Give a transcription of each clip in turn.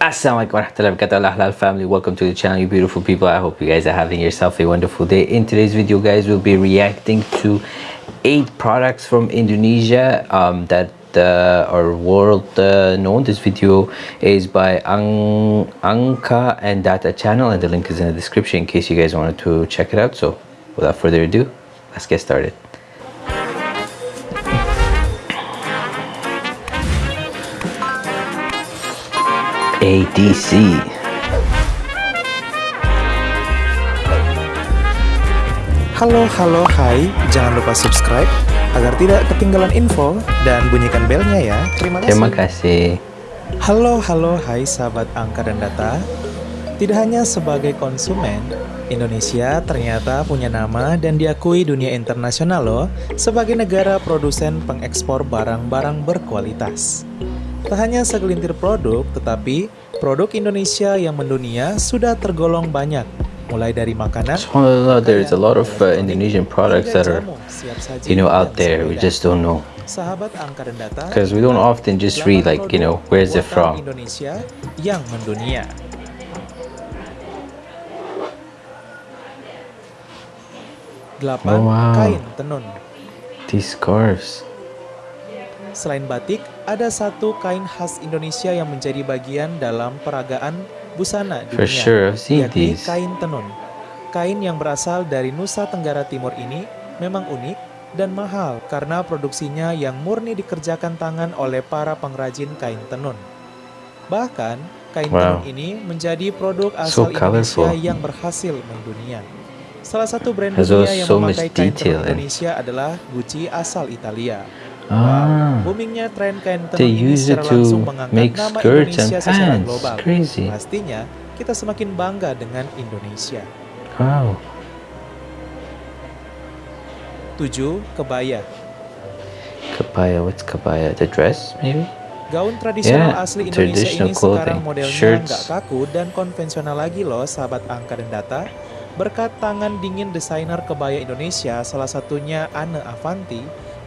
Assalamualaikum warahmatullahi wabarakatuh. Halal family welcome to the channel you beautiful people. I hope you guys are having yourself a wonderful day. In today's video guys we'll be reacting to eight products from indonesia um, that uh, are world uh, known. This video is by Ang Angka and Data channel and the link is in the description in case you guys wanted to check it out. So without further ado let's get started ADC. Halo, halo, hai. Jangan lupa subscribe agar tidak ketinggalan info dan bunyikan belnya ya. Terima kasih. Terima kasih. Halo, halo, hai sahabat angka dan data. Tidak hanya sebagai konsumen, Indonesia ternyata punya nama dan diakui dunia internasional loh sebagai negara produsen pengekspor barang-barang berkualitas. Tak hanya segelintir produk, tetapi produk Indonesia yang mendunia sudah tergolong banyak, mulai dari makanan. So, there's a lot of uh, Indonesian products that are, you know, out there. We just don't know. Because we don't often just read like, you know, where's it from. Indonesia yang mendunia. Delapan oh, wow. kain tenun. These scarves. Selain batik, ada satu kain khas Indonesia yang menjadi bagian dalam peragaan busana dunia, For sure, yakni these. kain tenun. Kain yang berasal dari Nusa Tenggara Timur ini memang unik dan mahal karena produksinya yang murni dikerjakan tangan oleh para pengrajin kain tenun. Bahkan, kain wow. tenun ini menjadi produk asal so Indonesia yang berhasil mendunia. Salah satu brand dunia yang so memakai kain tenun? Indonesia adalah Gucci asal Italia. Ah, boomingnya tren kain tenun ini secara langsung mengangkat nama Indonesia secara global. Crazy. Pastinya kita semakin bangga dengan Indonesia. Wow. 7. Kebaya Kebaya, what's kebaya? The dress, maybe? Gaun tradisional Yeah, asli Indonesia traditional ini sekarang clothing. modelnya Shirts. nggak kaku dan konvensional lagi loh sahabat angka dan data. Berkat tangan dingin desainer kebaya Indonesia, salah satunya Anne Avanti,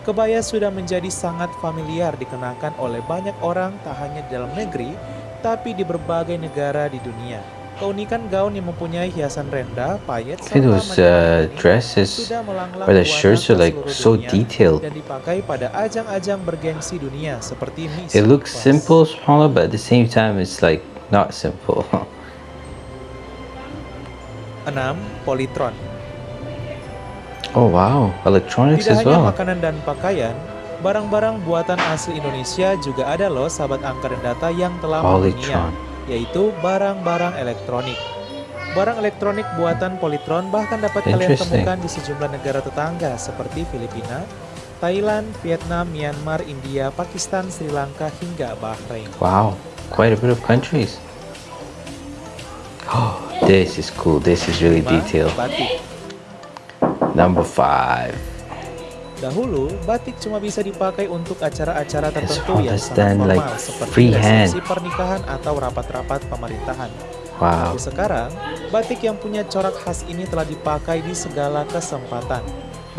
kebaya sudah menjadi sangat familiar dikenakan oleh banyak orang tak hanya di dalam negeri, tapi di berbagai negara di dunia. Keunikan gaun yang mempunyai hiasan rendah, payet, serta those uh, dresses sudah melanglang or the shirts are ke like so detailed. dan dipakai pada ajang-ajang bergengsi dunia seperti Miss It looks simple, smaller, but at the same time, it's like not simple. 6. Polytron oh wow, electronics Tidak as hanya well. makanan dan pakaian, barang-barang buatan asli Indonesia juga ada loh sahabat angka dan data yang telah mendunia, yaitu barang-barang elektronik. Barang elektronik buatan Polytron bahkan dapat kalian temukan di sejumlah negara tetangga seperti Filipina, Thailand, Vietnam, Myanmar, India, Pakistan, Sri Lanka, hingga Bahrain. Wow, quite a bit of countries. Oh, this is cool. This is really detailed. Batik. Number five. Dahulu, batik cuma bisa dipakai untuk acara-acara tertentu yang sangat formal like, seperti resepsi pernikahan atau rapat-rapat pemerintahan. Wow. Tapi sekarang, batik yang punya corak khas ini telah dipakai di segala kesempatan.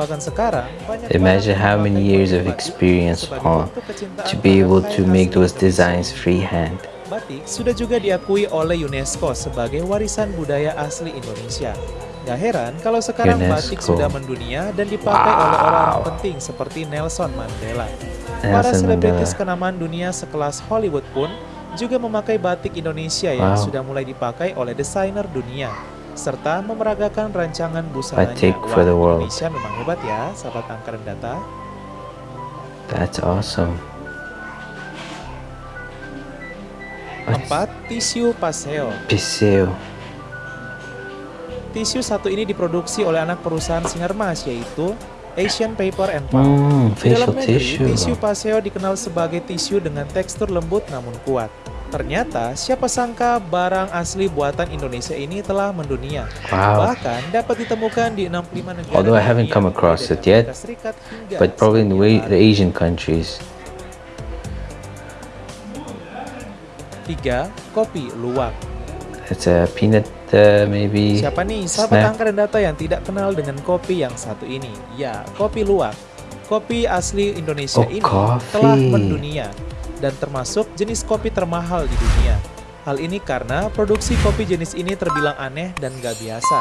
Bahkan sekarang, banyak Imagine how many years of experience, kecintaan to be able to make those designs freehand. Batik sudah juga diakui oleh UNESCO sebagai warisan budaya asli Indonesia. Gak heran kalau sekarang batik UNESCO. sudah mendunia dan dipakai oleh Wow. orang-orang penting seperti Nelson Mandela. Para selebritis kenamaan dunia sekelas Hollywood pun juga memakai batik Indonesia yang Wow. sudah mulai dipakai oleh desainer dunia serta memeragakan rancangan busananya. Batik for the world. Indonesia memang hebat ya, sahabat angka dan data. That's awesome. Empat, tisu paseo. Piseo. Tisu satu ini diproduksi oleh anak perusahaan Sinarmas yaitu Asian Paper and Pulp. Hmm, Di dalam negeri, tissue. tisu paseo dikenal sebagai tisu dengan tekstur lembut namun kuat. Ternyata, siapa sangka barang asli buatan Indonesia ini telah mendunia. Wow. Bahkan dapat ditemukan di 65 negara. Although I haven't come across it yet, But probably in the way the. Asian countries. Tiga, kopi luwak. It's a peanut, uh, maybe. Siapa nih sahabat snack. angka dan data yang tidak kenal dengan kopi yang satu ini? Ya, kopi luwak. Kopi asli Indonesia Oh, ini coffee. telah mendunia dan termasuk jenis kopi termahal di dunia. Hal ini karena produksi kopi jenis ini terbilang aneh dan gak biasa.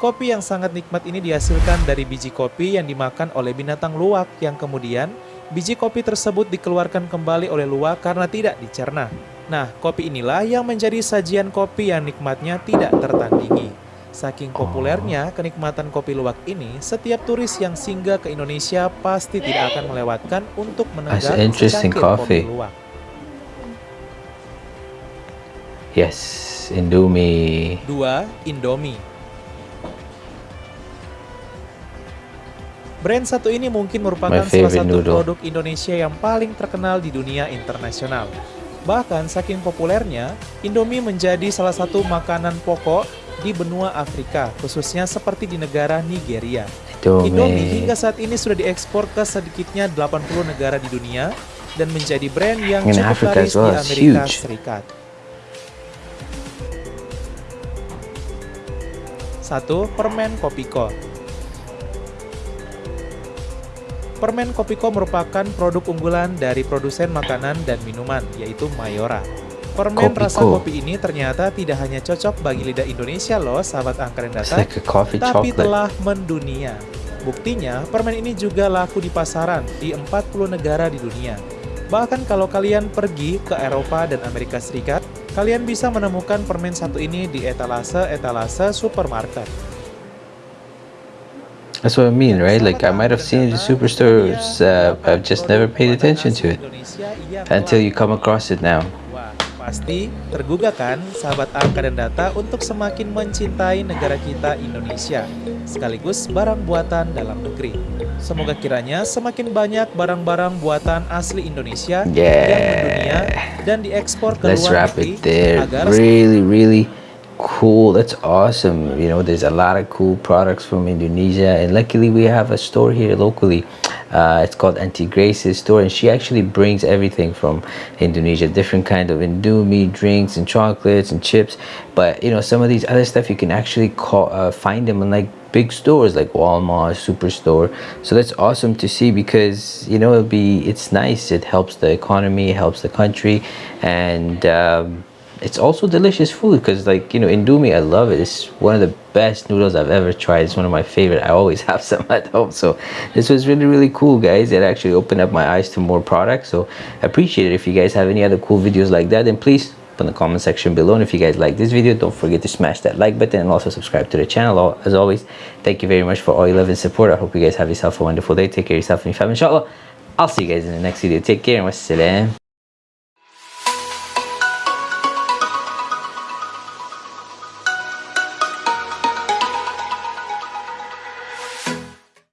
Kopi yang sangat nikmat ini dihasilkan dari biji kopi yang dimakan oleh binatang luwak yang kemudian biji kopi tersebut dikeluarkan kembali oleh luwak karena tidak dicerna. Nah, kopi inilah yang menjadi sajian kopi yang nikmatnya tidak tertandingi. Saking populernya kenikmatan kopi luwak ini, setiap turis yang singgah ke Indonesia pasti tidak akan melewatkan untuk menenggak interesting secangkir kopi luwak. Yes, Indomie. 2. Indomie Brand satu ini mungkin merupakan salah satu noodle. produk Indonesia yang paling terkenal di dunia internasional. Bahkan saking populernya, Indomie menjadi salah satu makanan pokok di benua Afrika, khususnya seperti di negara Nigeria. Indomie Indomie. hingga saat ini sudah diekspor ke sedikitnya 80 negara di dunia dan menjadi brand yang In cukup Africa laris well, di Amerika huge. Serikat. Satu, permen Kopiko. Permen Kopiko merupakan produk unggulan dari produsen makanan dan minuman, yaitu Mayora. Permen Kopiko. rasa kopi ini ternyata tidak hanya cocok bagi lidah Indonesia loh, sahabat angker data, like tapi chocolate. telah mendunia. Buktinya, permen ini juga laku di pasaran di 40 negara di dunia. Bahkan kalau kalian pergi ke Eropa dan Amerika Serikat, kalian bisa menemukan permen satu ini di etalase-etalase supermarket. That's what I mean, right? Like I might have seen it in superstores, uh, I've just never paid attention to it until you come across it now. Pasti tergugah kan sahabat angka dan data untuk semakin mencintai negara kita Indonesia, sekaligus barang buatan dalam negeri. Semoga kiranya semakin banyak barang-barang buatan asli Indonesia yang mendunia Yeah. dan diekspor ke Let's luar negeri agar Really, really cool. That's awesome. You know, there's a lot of cool products from Indonesia, and luckily we have a store here locally. Uh, it's called Auntie Grace's store, and she actually brings everything from Indonesia, different kind of Indomie drinks and chocolates and chips. But you know, some of these other stuff you can actually call, uh, find them in like big stores like Walmart, Superstore. So that's awesome to see because you know it'll be it's nice. It helps the economy, helps the country, and um, it's also delicious food because like you know Indomie, I love it. It's one of the best noodles I've ever tried. It's one of my favorite. I always have some at home. So this was really really cool, guys. It actually opened up my eyes to more products. So I appreciate it. If you guys have any other cool videos like that, then please put in the comment section below and if you guys like this video don't forget to smash that like button and also subscribe to the channel as always thank you very much for all your love and support i hope you guys have yourself a wonderful day take care of yourself and your family inshallah i'll see you guys in the next video take care and wassalam